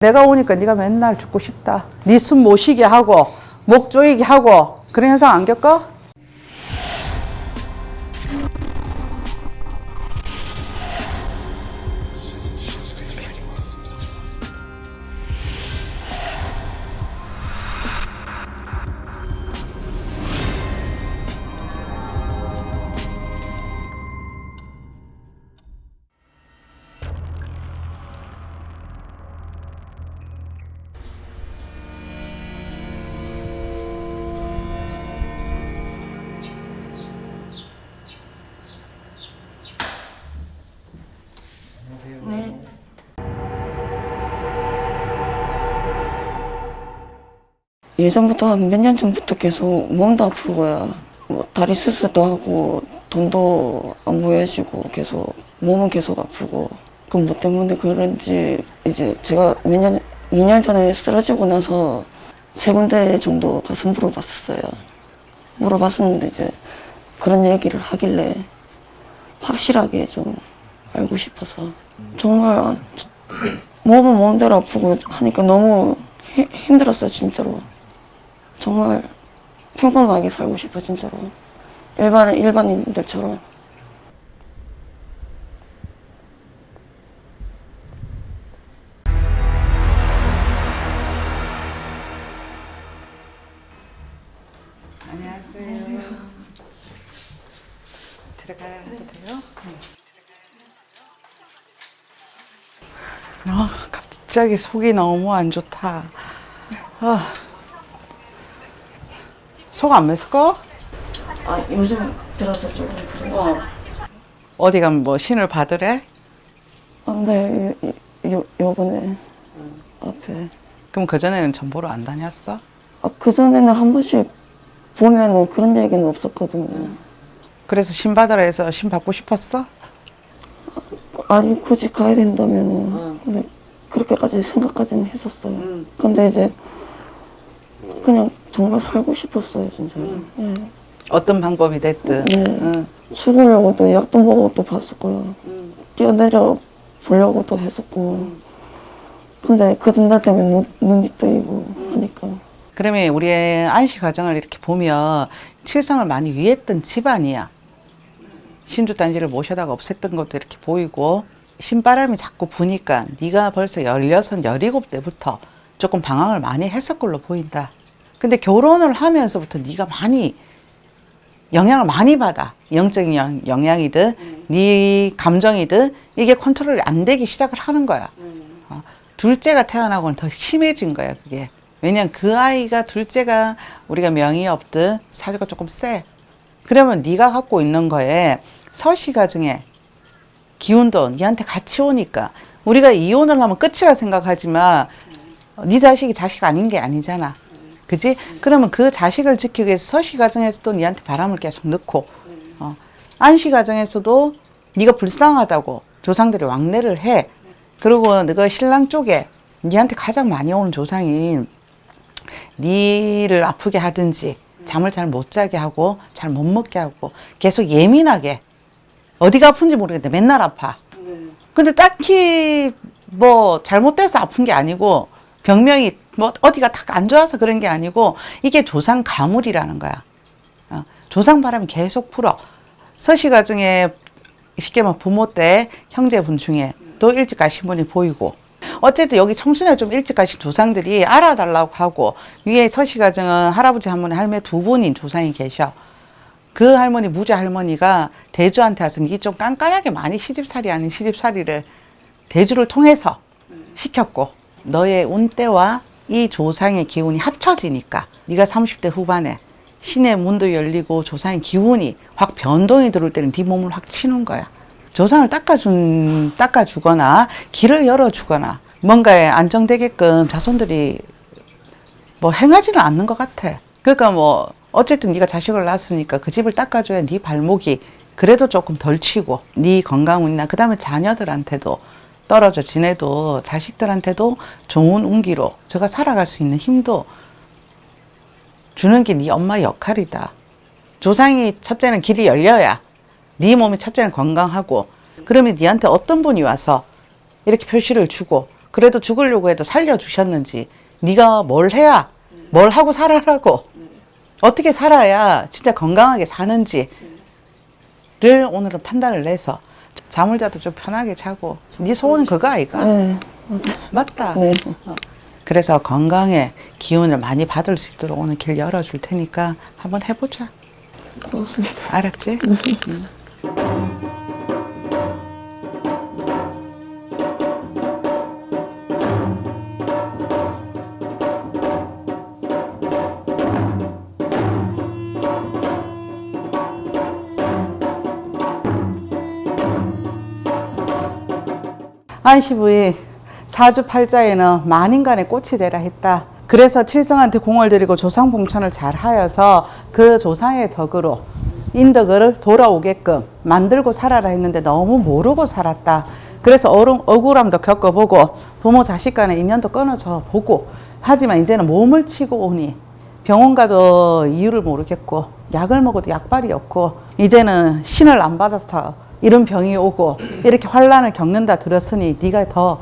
내가 오니까 네가 맨날 죽고 싶다. 네 숨 못 쉬게 하고 목 조이게 하고 그런 현상 안 겪어? 예전부터 한 몇 년 전부터 계속 몸도 아프고요. 뭐 다리 수술도 하고 돈도 안 보여주고 계속 몸은 계속 아프고 그 뭐 때문에 그런지 이제 제가 몇 년, 2년 전에 쓰러지고 나서 세 군데 정도 가서 물어봤었어요. 물어봤었는데 이제 그런 얘기를 하길래 확실하게 좀 알고 싶어서 정말 아, 몸은 몸대로 아프고 하니까 너무 히- 힘들었어요 진짜로 정말 평범하게 살고 싶어 진짜로 일반 일반인들처럼. 들어가야 돼요? 아, 갑자기 속이 너무 안 좋다. 아. 속안 mes어? 아 요즘 들어서 조금 그래요 어디 가면 뭐 신을 받으래? 아, 근데 요, 요, 요번에 앞에 그럼 그전에는 전보로 안 다녔어? 아, 그전에는 한 번씩 보면은 그런 얘기는 없었거든요 그래서 신 받으라 해서 신 받고 싶었어? 아니 굳이 가야 된다면은 근데 그렇게까지 생각까지는 했었어요. 근데 이제 그냥 정말 살고 싶었어요 진짜로. 예. 어떤 방법이 됐든. 네. 응. 죽으려고 또 약도 또 봤었고요. 뛰어내려 보려고 또 했었고. 근데 그 든날 때문에 눈, 눈이 뜨이고 하니까 그러면 우리의 안시 과정을 이렇게 보면 칠성을 많이 위했던 집안이야. 신주단지를 모셔다가 없앴던 것도 이렇게 보이고 신바람이 자꾸 부니까 네가 벌써 16, 17때부터 조금 방황을 많이 했을 걸로 보인다. 근데 결혼을 하면서부터 네가 많이 영향을 많이 받아. 영적인 영, 영향이든 네 감정이든 이게 컨트롤이 안 되기 시작을 하는 거야. 어, 둘째가 태어나고는 더 심해진 거야 그게. 왜냐면 그 아이가 둘째가 우리가 명이 없든 사주가 조금 세. 그러면 네가 갖고 있는 거에 서시 가정에 기운도 니한테 같이 오니까 우리가 이혼을 하면 끝이라 생각하지만 네 자식이 자식 아닌 게 아니잖아 그지? 그러면 그 자식을 지키기 위해서 서시가정에서도 니한테 바람을 계속 넣고 어, 안시가정에서도 네가 불쌍하다고 조상들이 왕래를 해. 그리고 너가 신랑 쪽에 니한테 가장 많이 오는 조상이 니를 아프게 하든지 잠을 잘 못 자게 하고 잘 못 먹게 하고 계속 예민하게 어디가 아픈지 모르겠는데 맨날 아파. 근데 딱히 뭐 잘못돼서 아픈 게 아니고 병명이 뭐 어디가 딱 안 좋아서 그런 게 아니고 이게 조상 가물이라는 거야. 어, 조상 바람이 계속 풀어. 서시가정에 쉽게 말 부모 때 형제분 중에 또 일찍 가신 분이 보이고. 어쨌든 여기 청순에 좀 일찍 가신 조상들이 알아달라고 하고 위에 서시가정은 할아버지 한 분에 할머니 두 분인 조상이 계셔. 그 할머니 무자 할머니가 대주한테 와서 이게 좀 깐깐하게 많이 시집살이 아닌 시집살이를 대주를 통해서 시켰고 너의 운때와 이 조상의 기운이 합쳐지니까 네가 30대 후반에 신의 문도 열리고 조상의 기운이 확 변동이 들어올 때는 네 몸을 확 치는 거야. 조상을 닦아준, 닦아주거나 길을 열어주거나 뭔가에 안정되게끔 자손들이 뭐 행하지는 않는 것 같아. 그러니까 뭐 어쨌든 네가 자식을 낳았으니까 그 집을 닦아줘야 네 발목이 그래도 조금 덜 치고 네 건강운이나 그 다음에 자녀들한테도 떨어져 지내도 자식들한테도 좋은 운기로 저가 살아갈 수 있는 힘도 주는 게 네 엄마 역할이다. 조상이 첫째는 길이 열려야 네 몸이 첫째는 건강하고 그러면 네한테 어떤 분이 와서 이렇게 표시를 주고 그래도 죽으려고 해도 살려주셨는지 네가 뭘 해야 뭘 하고 살아라고 어떻게 살아야 진짜 건강하게 사는지를 오늘은 판단을 내서 잠을 자도 좀 편하게 자고 네 소원은 그거 아이가 네, 맞아요. 맞다 네. 그래서 건강에 기운을 많이 받을 수 있도록 오늘 길 열어줄 테니까 한번 해보자 고맙습니다. 알았지? 안시부인 사주 팔자에는 만인간의 꽃이 되라 했다. 그래서 칠성한테 공을 들이고 조상 봉천을 잘 하여서 그 조상의 덕으로 인덕을 돌아오게끔 만들고 살아라 했는데 너무 모르고 살았다. 그래서 어른, 억울함도 겪어보고 부모 자식 간의 인연도 끊어져 보고 하지만 이제는 몸을 치고 오니 병원 가도 이유를 모르겠고 약을 먹어도 약발이 없고 이제는 신을 안 받아서 이런 병이 오고 이렇게 환란을 겪는다 들었으니 네가 더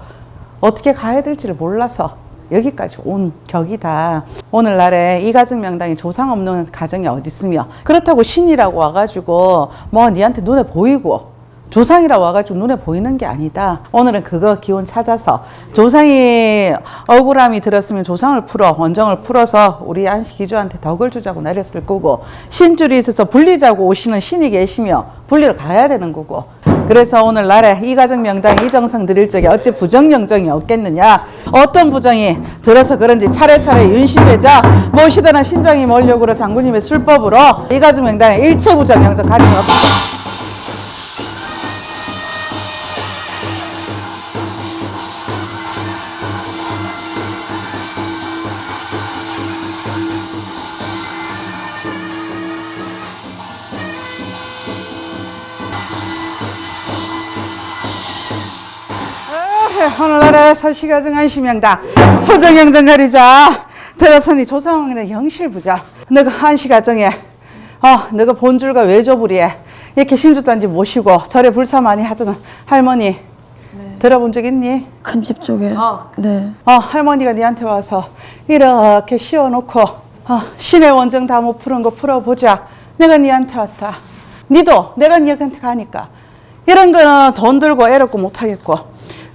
어떻게 가야 될지를 몰라서 여기까지 온 격이다. 오늘날에 이 가정 명당에 조상 없는 가정이 어디 있으며 그렇다고 신이라고 와가지고 뭐 니한테 눈에 보이고 조상이라 와가지고 눈에 보이는 게 아니다. 오늘은 그거 기운 찾아서 조상이 억울함이 들었으면 조상을 풀어 원정을 풀어서 우리 안식 기주한테 덕을 주자고 내렸을 거고 신줄이 있어서 불리자고 오시는 신이 계시며 불리러 가야 되는 거고 그래서 오늘날에 이 가정 명당 이 정성 드릴 적에 어찌 부정영정이 없겠느냐 어떤 부정이 들어서 그런지 차례차례 윤시대자 모시더나 신장이 몰려구로 장군님의 술법으로 이 가정 명당에 일체 부정 영정 가림이 없다 오늘날의 설시가정 안심명당 포정영정 가리자 들어서니 조상왕의 영실부자 너가 한시가정에 어 너가 본줄과 외조부리에 이렇게 신주단지 모시고 절에 불사 많이 하던 할머니 들어본 적 있니? 큰 집 쪽에. 어. 네. 어, 할머니가 니한테 와서 이렇게 씌워놓고 어, 신의 원정 다 못 푸는 거 풀어보자. 내가 니한테 왔다. 니도 내가 니한테 가니까 이런 거는 돈 들고 애롭고 못하겠고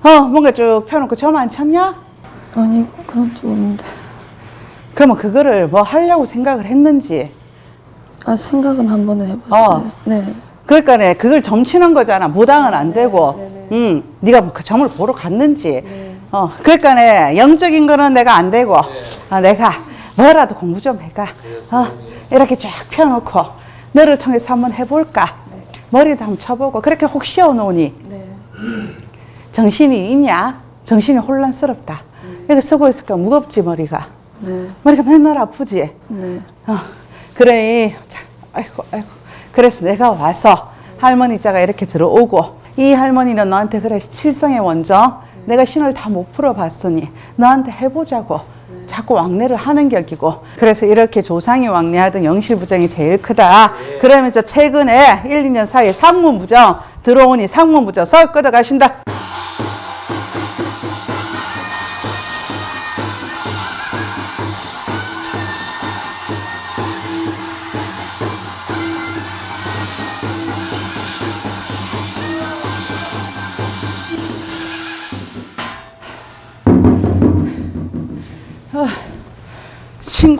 어 뭔가 쭉 펴놓고 점안 쳤냐? 아니, 그런 적 없는데. 그러면 그거를 뭐 하려고 생각을 했는지 아, 생각은 한 번은 해봤어요. 어. 네. 그러니까 그걸 점치는 거잖아. 무당은 안 되고, 네 네. 음, 네가 그 점을 보러 갔는지. 네. 어, 그러니까 영적인 거는 내가 안 되고, 아, 내가 뭐라도 공부 좀 해가. 어, 이렇게 쫙 펴놓고 너를 통해서 한번 해볼까. 머리도 한번 쳐보고 그렇게 혹 씌워놓으니 네. 정신이 있냐? 정신이 혼란스럽다. 이렇게 쓰고 있으니까 무겁지 머리가. 네. 머리가 맨날 아프지. 네. 어, 그래, 자, 아이고, 아이고. 그래서 내가 와서 할머니 자가 이렇게 들어오고, 이 할머니는 너한테 그래, 칠성의 원정, 내가 신을 다 못 풀어봤으니, 너한테 해보자고. 자꾸 왕래를 하는 격이고 그래서 이렇게 조상이 왕래하던 영실부정이 제일 크다. 그러면서 최근에 1, 2년 사이에 상문부정 들어오니 상문부정 서 끄덕 가신다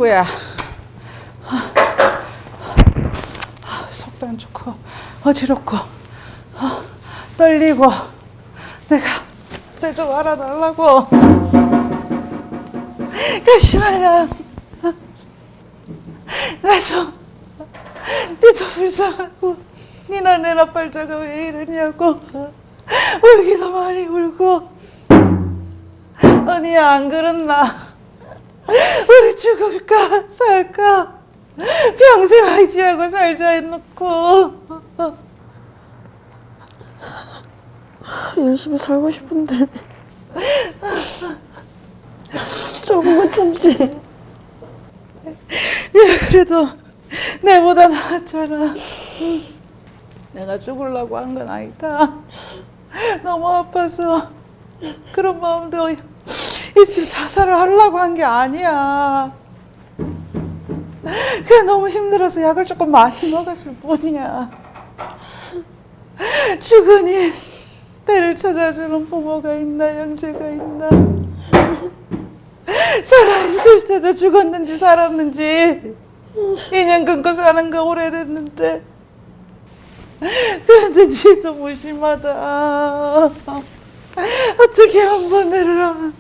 친구야. 아, 속도 안 좋고 어지럽고 아, 떨리고 내가 내 좀 알아달라고. 가시나야. 나좀 니도 불쌍하고 니나 내 나 팔자가 왜 이러냐고 울기도 많이 울고 언니야 안 그렇나 우리 죽을까? 살까? 평생 의지하고 살자 해놓고. 열심히 살고 싶은데. 조금만 참지. 네가 그래도 내보다 나았잖아. 내가 죽으려고 한 건 아니다. 너무 아파서 그런 마음도 있으면 자살을 하려고 한 게 아니야. 그냥 너무 힘들어서 약을 조금 많이 먹었을 뿐이야. 죽으니 때를 찾아주는 부모가 있나 형제가 있나 살아있을 때도 죽었는지 살았는지 인연 끊고 사는 거 오래됐는데 근데 니도 무심하다 어떻게 한 번에를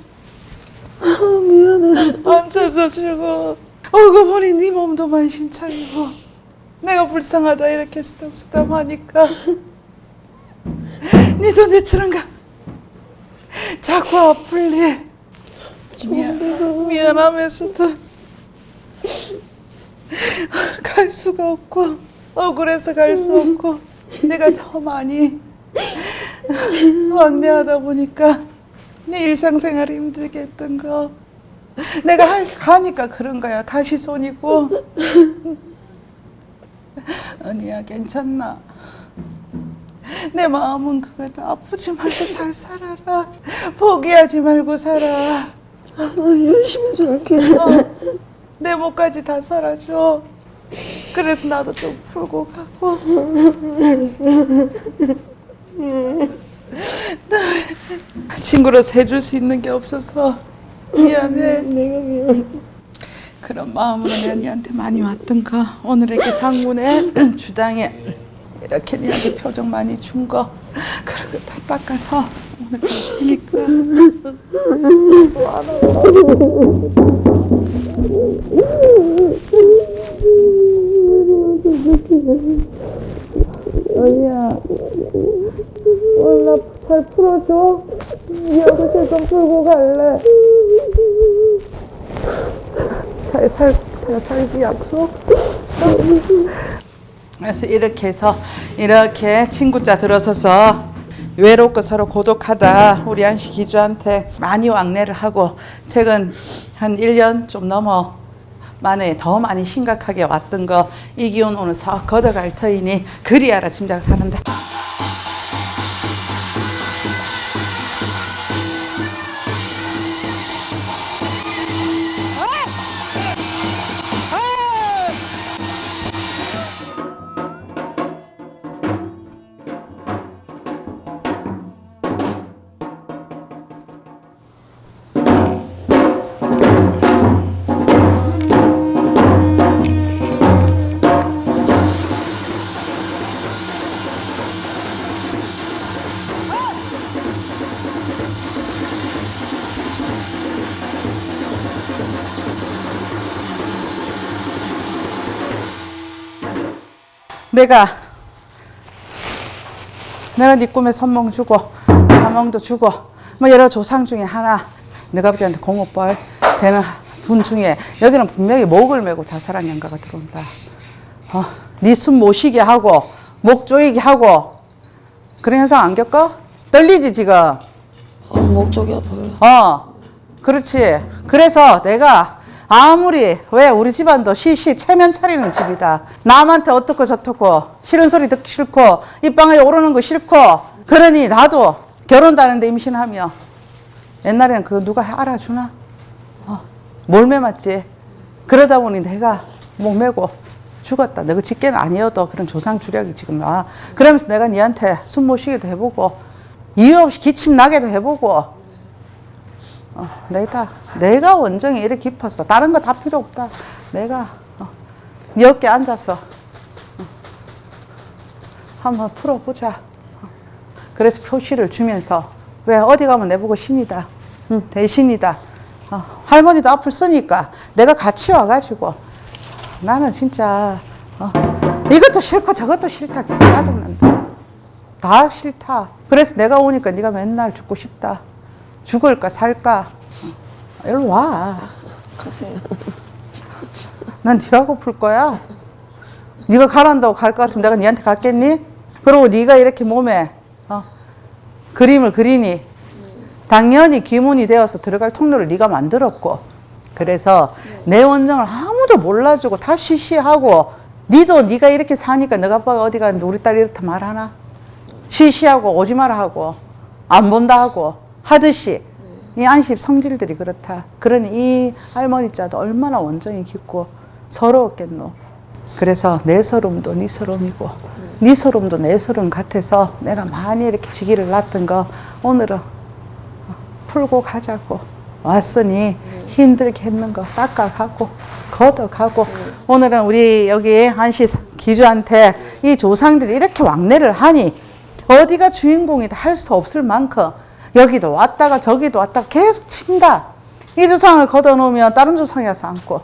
안 미안해. 안 찾아주고. 오고 보니 네 몸도 만신창이고. 내가 불쌍하다 이렇게 쓰담쓰담 하니까. 니도 내처럼가. 자꾸 아플리 미안, 미안하면서도 갈 수가 없고 억울해서 갈 수 없고 내가 더 많이 왕래하다 보니까 내 일상생활이 힘들게 했던 거. 내가 할, 가니까 그런 거야. 가시손이고. 언니야 괜찮나? 내 마음은 그거다. 아프지 말고 잘 살아라. 포기하지 말고 살아. 아, 열심히 살게. 어, 내 목까지 다 살아줘 그래서 나도 좀 풀고 가고. 알았어. 친구로서 해줄 수 있는 게 없어서 미안해. 내가 미안해. 그런 마음으로 내가 니한테 많이 왔던 거 오늘 이렇게 상문에 주당에 이렇게 니한테 표정 많이 준 거. 그런 거다 닦아서 오늘 갈 테니까. 언니야 나잘 풀어줘. 여기서 좀 풀고 갈래. 잘 살, 잘 살기 약속? 그래서 이렇게 해서 이렇게 친구자 들어서서 외롭고 서로 고독하다. 우리 안씨 기주한테 많이 왕래를 하고 최근 한 1년 좀 넘어 만에 더 많이 심각하게 왔던 거. 이 기운 오늘 싹 걷어갈 터이니 그리 알아 짐작하는데 내가 내가 네 꿈에 선몽 주고 자몽도 주고 뭐 여러 조상 중에 하나 내가 아버지한테 공업벌 되는 분 중에 여기는 분명히 목을 메고 자살한 영가가 들어온다. 어, 네숨 못 쉬게 하고 목 조이게 하고 그런 현상 안 겪어? 떨리지 지금? 아, 목적이 아파요. 어, 그렇지. 그래서 내가 아무리 왜 우리 집안도 시시 체면 차리는 집이다. 남한테 어떻고 저떻고 싫은 소리 듣기 싫고 이 방에 오르는 거 싫고 그러니 나도 결혼도 하는데 임신하며 옛날에는 그거 누가 알아주나? 어, 몰매 맞지. 그러다 보니 내가 목매고 죽었다. 너그 직계는 아니어도 그런 조상 주력이 지금 나. 그러면서 내가 니한테 숨못 쉬게도 해보고 이유 없이 기침 나게도 해보고 어, 내가 내가 원정이 이렇게 깊었어. 다른 거 다 필요 없다. 내가 어, 네 어깨 앉아서 어, 한번 풀어보자. 어. 그래서 표시를 주면서 왜 어디 가면 내보고 신이다. 응, 대신이다. 어, 할머니도 앞을 쓰니까 내가 같이 와가지고 나는 진짜 어, 이것도 싫고 저것도 싫다. 짜증난다. 다 싫다. 그래서 내가 오니까 네가 맨날 죽고 싶다. 죽을까 살까? 어, 일로 와. 가세요. 난 네하고 풀 거야. 네가 가란다고 갈 것 같으면 내가 네한테 갔겠니? 그리고 네가 이렇게 몸에 어, 그림을 그리니 당연히 기문이 되어서 들어갈 통로를 네가 만들었고 그래서 내 원정을 아무도 몰라주고 다 시시하고 니도 네가 이렇게 사니까 너가 아빠가 어디 가는데 우리 딸이 이렇다 말하나? 시시하고 오지 마라 하고 안 본다 하고 하듯이 이 안식 성질들이 그렇다. 그러니 이 할머니 자도 얼마나 원정이 깊고 서러웠겠노. 그래서 내 서름도 네 서름이고 네 서름도 내 서름 같아서 내가 많이 이렇게 지기를 놨던 거 오늘은 풀고 가자고 왔으니 힘들게 했는 거 닦아가고 걷어가고 오늘은 우리 여기 한시 기주한테 이 조상들이 이렇게 왕래를 하니 어디가 주인공이다 할 수 없을 만큼 여기도 왔다가 저기도 왔다가 계속 친다. 이 조상을 걷어놓으면 다른 조상이 와서 앉고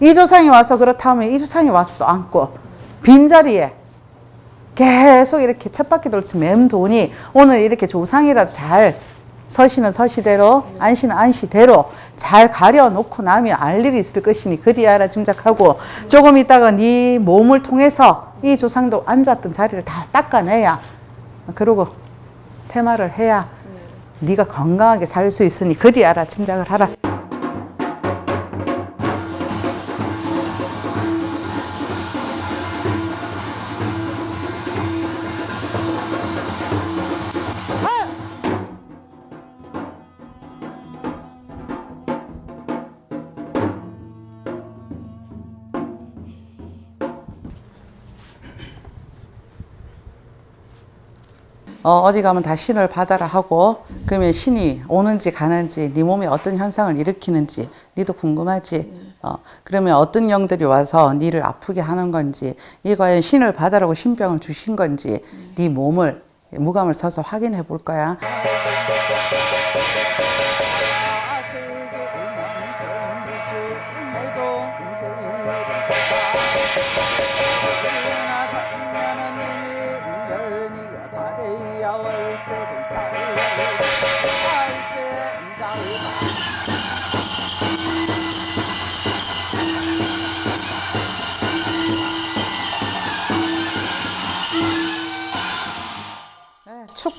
이 조상이 와서 그렇다면 이 조상이 와서 또 앉고 빈자리에 계속 이렇게 쳇바퀴 돌수 맴도니 오늘 이렇게 조상이라도 잘 서시는 서시대로 안시는 안시대로 잘 가려놓고 나면 알 일이 있을 것이니 그리 알아 짐작하고 조금 있다가 네 몸을 통해서 이 조상도 앉았던 자리를 다 닦아내야 그러고 퇴마를 해야 네가 건강하게 살 수 있으니 그리 알아 짐작을 하라. 어, 어디 가면 다 신을 받아라 하고 그러면 신이 오는지 가는지 네 몸에 어떤 현상을 일으키는지 니도 궁금하지? 어, 그러면 어떤 영들이 와서 니를 아프게 하는 건지 이 과연 신을 받아라고 신병을 주신 건지 네 몸을 무감을 서서 확인해 볼 거야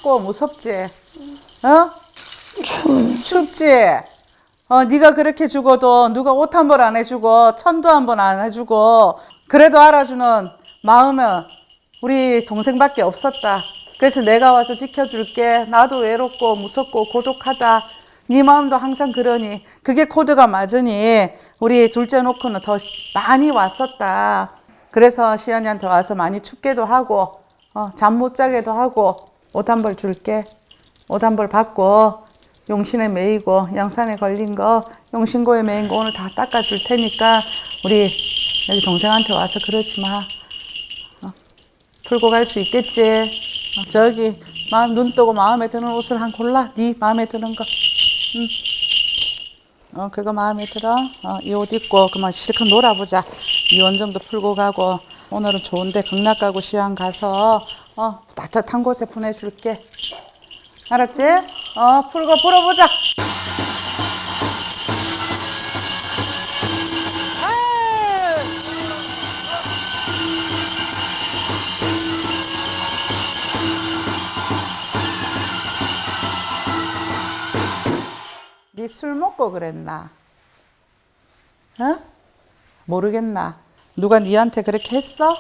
춥고 무섭지? 어? 춥지? 어, 네가 그렇게 죽어도 누가 옷 한 벌 안 해주고 천도 한 번 안 해주고 그래도 알아주는 마음은 우리 동생밖에 없었다. 그래서 내가 와서 지켜줄게. 나도 외롭고 무섭고 고독하다. 네 마음도 항상 그러니 그게 코드가 맞으니 우리 둘째 놓고는 더 많이 왔었다. 그래서 시연이한테 와서 많이 춥게도 하고 어, 잠 못 자게도 하고 옷 한 벌 줄게. 옷 한 벌 받고 용신에 매이고 양산에 걸린 거 용신고에 매인 거 오늘 다 닦아줄 테니까 우리 여기 동생한테 와서 그러지 마. 어, 풀고 갈 수 있겠지. 어, 저기 마음 눈 뜨고 마음에 드는 옷을 한 골라. 네 마음에 드는 거. 응. 어 그거 마음에 들어. 어, 이 옷 입고 그만 실컷 놀아보자. 이 원정도 풀고 가고 오늘은 좋은데 극락 가고 시안 가서 어 따뜻한 곳에 보내줄게. 알았지? 어 풀고 풀어보자. 네술 먹고 그랬나? 어? 모르겠나? 누가 니한테 그렇게 했어?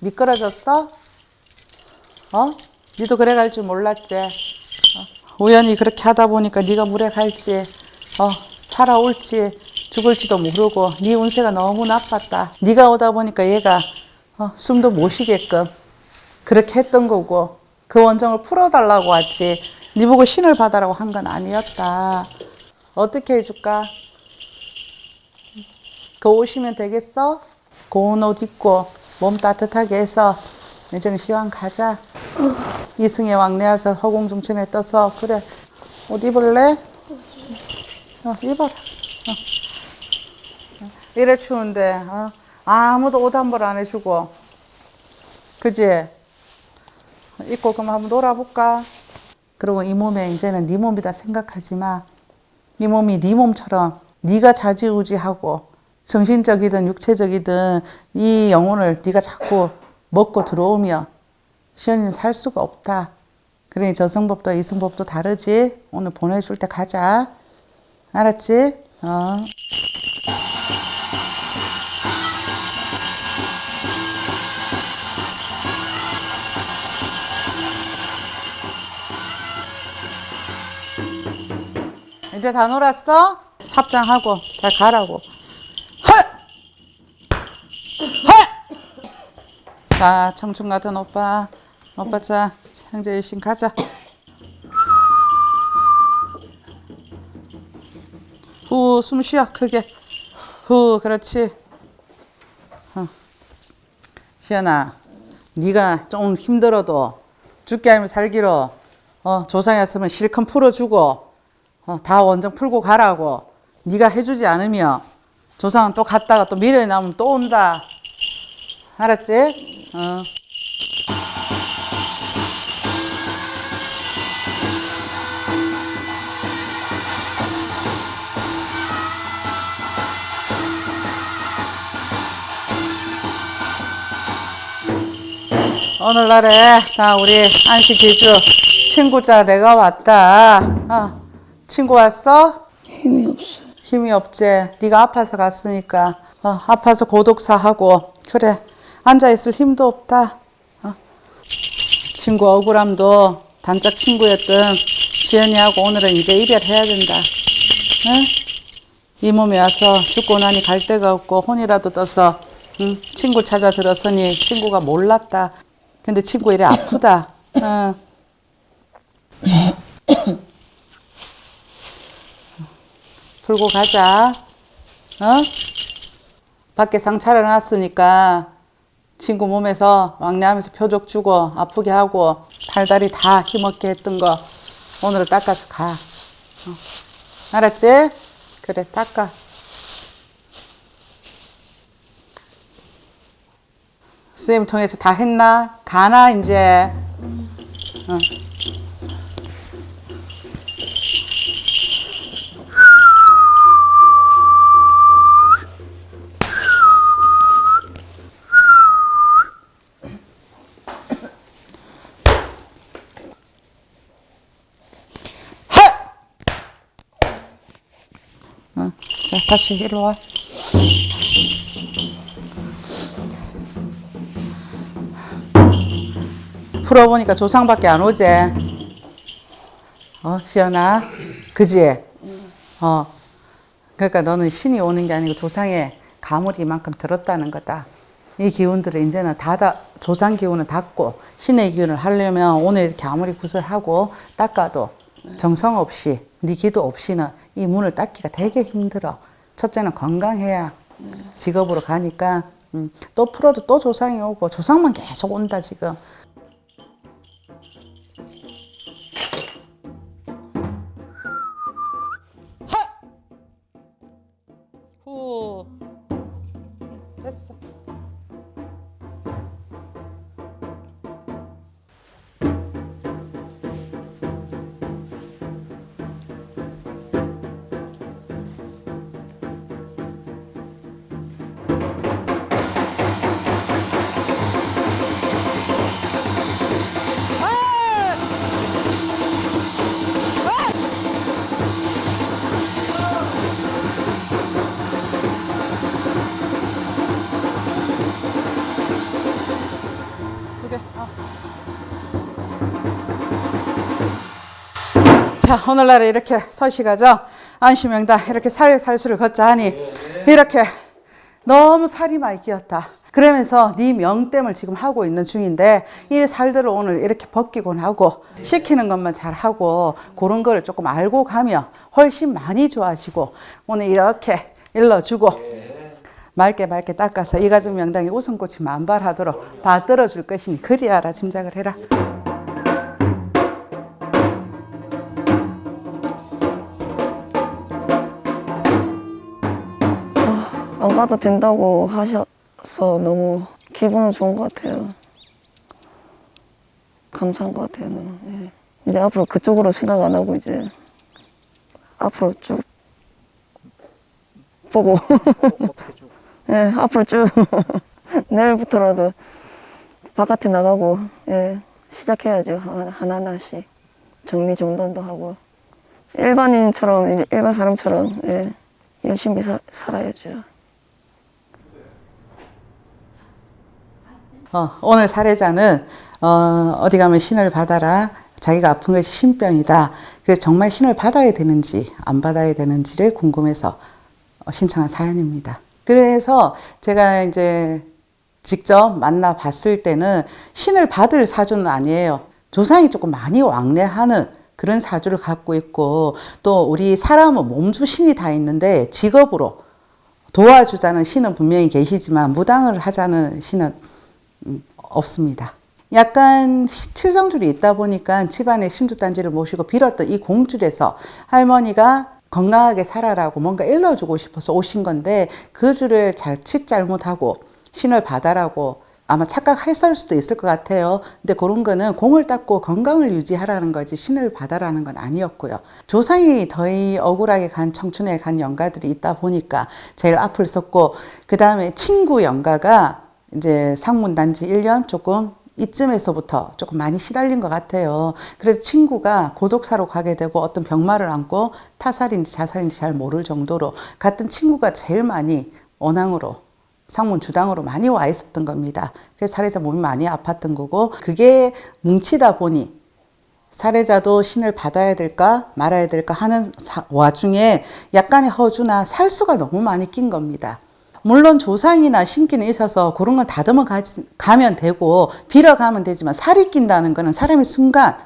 미끄러졌어? 어? 니도 그래 갈 줄 몰랐지? 어? 우연히 그렇게 하다 보니까 네가 물에 갈지 어, 살아올지 죽을지도 모르고 네 운세가 너무 나빴다. 네가 오다 보니까 얘가 어, 숨도 못 쉬게끔 그렇게 했던 거고 그 원정을 풀어달라고 왔지 네 보고 신을 받아라고 한 건 아니었다. 어떻게 해줄까? 그 오시면 되겠어? 고운 옷 입고 몸 따뜻하게 해서 이제는 시황 가자. 이승의 왕래 와서 허공중천에 떠서 그래 옷 입을래? 어, 입어라. 어. 이래 추운데 어? 아무도 옷 한 벌 안 해주고 그지? 입고 그럼 한번 놀아볼까? 그리고 이 몸에 이제는 네 몸이다 생각하지 마. 네 몸이 네 몸처럼 네가 자지우지하고 정신적이든 육체적이든 이 영혼을 네가 자꾸 먹고 들어오면 시연이는 살 수가 없다. 그러니 저승법도 이승법도 다르지. 오늘 보내줄 때 가자. 알았지? 어. 이제 다 놀았어? 합장하고 잘 가라고. 자, 청춘 같은 오빠. 오빠 자, 형제 일신 가자. 후, 숨 쉬어, 크게. 후, 그렇지. 어. 시연아, 네가 좀 힘들어도 죽게 알면 살기로 어, 조상이었으면 실컷 풀어주고 어, 다 원정 풀고 가라고 네가 해주지 않으면 조상은 또 갔다가 또 미련이 남으면 또 온다 알았지? 어. 오늘날에 자 우리 안식 기주 친구자 내가 왔다 어, 친구 왔어? 힘이 없어요. 힘이 없지. 네가 아파서 갔으니까 어, 아파서 고독사 하고 그래 앉아 있을 힘도 없다. 어. 친구 억울함도 단짝 친구였던 지연이하고 오늘은 이제 이별해야 된다. 응? 이 몸에 와서 죽고 나니 갈 데가 없고 혼이라도 떠서 응? 친구 찾아 들어서니 친구가 몰랐다. 근데 친구 이래 아프다. 응. 풀고 가자. 어? 밖에 상 차려놨으니까 친구 몸에서 왕래하면서 표적 주고 아프게 하고 팔다리 다 힘없게 했던 거 오늘 닦아서 가. 어. 알았지? 그래 닦아. 선생님 통해서 다 했나? 가나 이제. 어. 다시 일로 와. 풀어보니까 조상밖에 안 오지. 어, 시연아. 그지? 어. 그러니까 너는 신이 오는 게 아니고 조상의 가물이 이만큼 들었다는 거다. 이 기운들을 이제는 다, 다 조상 기운을 닫고 신의 기운을 하려면 오늘 이렇게 아무리 구슬하고 닦아도 정성 없이 네 기도 없이는 이 문을 닦기가 되게 힘들어. 첫째는 건강해야 직업으로 가니까 음, 또 풀어도 또 조상이 오고 조상만 계속 온다 지금. 후 됐어. 자, 오늘날에 이렇게 서시가죠. 안심명당 이렇게 살살수를 걷자 하니 이렇게 너무 살이 많이 끼었다. 그러면서 네 명땜을 지금 하고 있는 중인데 이 살들을 오늘 이렇게 벗기곤 하고 시키는 것만 잘 하고 그런 거를 조금 알고 가면 훨씬 많이 좋아지고 오늘 이렇게 일러주고 맑게 맑게 닦아서 이 가정 명당에 웃음꽃이 만발하도록 받들어 줄 것이니 그리 알아 짐작을 해라. 안 가도 된다고 하셔서 너무 기분은 좋은 것 같아요. 감사한 것 같아요. 너무. 예. 이제 앞으로 그쪽으로 생각 안 하고 이제 앞으로 쭉 보고 예, 앞으로 쭉 내일부터라도 바깥에 나가고 예, 시작해야죠. 하나- 하나하나씩 정리정돈도 하고 일반인처럼 일반 사람처럼 예, 열심히 사, 살아야죠. 어, 오늘 사례자는 어, 어디 가면 신을 받아라. 자기가 아픈 것이 신병이다. 그래서 정말 신을 받아야 되는지 안 받아야 되는지를 궁금해서 어, 신청한 사연입니다. 그래서 제가 이제 직접 만나 봤을 때는 신을 받을 사주는 아니에요. 조상이 조금 많이 왕래하는 그런 사주를 갖고 있고 또 우리 사람은 몸주 신이 다 있는데 직업으로 도와주자는 신은 분명히 계시지만 무당을 하자는 신은 음, 없습니다. 약간 칠성줄이 있다 보니까 집안에 신주단지를 모시고 빌었던 이 공줄에서 할머니가 건강하게 살아라고 뭔가 일러주고 싶어서 오신 건데 그 줄을 잘칫 잘못하고 신을 받아라고 아마 착각했을 수도 있을 것 같아요. 근데 그런 거는 공을 닦고 건강을 유지하라는 거지 신을 받아라는 건 아니었고요. 조상이 더이 억울하게 간 청춘에 간 영가들이 있다 보니까 제일 앞을 섰고 그 다음에 친구 영가가 이제 상문 단지 1년 조금 이쯤에서부터 조금 많이 시달린 것 같아요. 그래서 친구가 고독사로 가게 되고 어떤 병마를 안고 타살인지 자살인지 잘 모를 정도로 같은 친구가 제일 많이 원앙으로 상문 주당으로 많이 와 있었던 겁니다. 그래서 살해자 몸이 많이 아팠던 거고 그게 뭉치다 보니 살해자도 신을 받아야 될까 말아야 될까 하는 사- 와중에 약간의 허주나 살수가 너무 많이 낀 겁니다. 물론 조상이나 신기는 있어서 그런 건 다듬어 가면 되고 빌어가면 되지만 살이 낀다는 거는 사람이 순간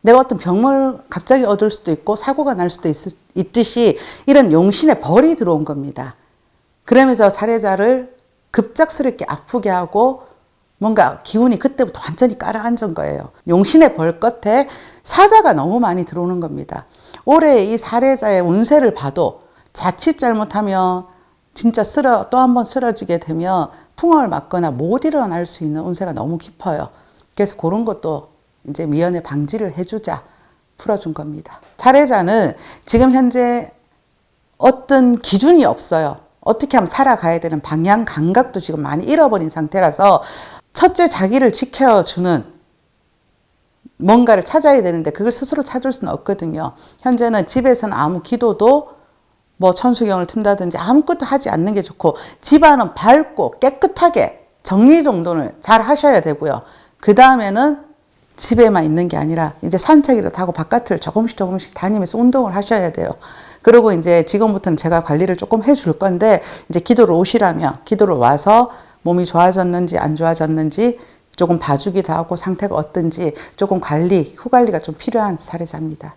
내가 어떤 병을 갑자기 얻을 수도 있고 사고가 날 수도 있, 있듯이 이런 용신의 벌이 들어온 겁니다. 그러면서 살해자를 급작스럽게 아프게 하고 뭔가 기운이 그때부터 완전히 깔아앉은 거예요. 용신의 벌 끝에 사자가 너무 많이 들어오는 겁니다. 올해 이 살해자의 운세를 봐도 자칫 잘못하면 진짜 쓰러 또 한 번 쓰러지게 되면 풍을 맞거나 못 일어날 수 있는 운세가 너무 깊어요. 그래서 그런 것도 이제 미연에 방지를 해주자 풀어준 겁니다. 살해자는 지금 현재 어떤 기준이 없어요. 어떻게 하면 살아가야 되는 방향 감각도 지금 많이 잃어버린 상태라서 첫째 자기를 지켜주는 뭔가를 찾아야 되는데 그걸 스스로 찾을 수는 없거든요. 현재는 집에서는 아무 기도도 뭐 천수경을 튼다든지 아무것도 하지 않는 게 좋고 집안은 밝고 깨끗하게 정리정돈을 잘 하셔야 되고요. 그 다음에는 집에만 있는 게 아니라 이제 산책이라도 하고 바깥을 조금씩 조금씩 다니면서 운동을 하셔야 돼요. 그리고 이제 지금부터는 제가 관리를 조금 해줄 건데 이제 기도를 오시라면 기도를 와서 몸이 좋아졌는지 안 좋아졌는지 조금 봐주기도 하고 상태가 어떤지 조금 관리, 후 관리가 좀 필요한 사례자입니다.